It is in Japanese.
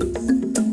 す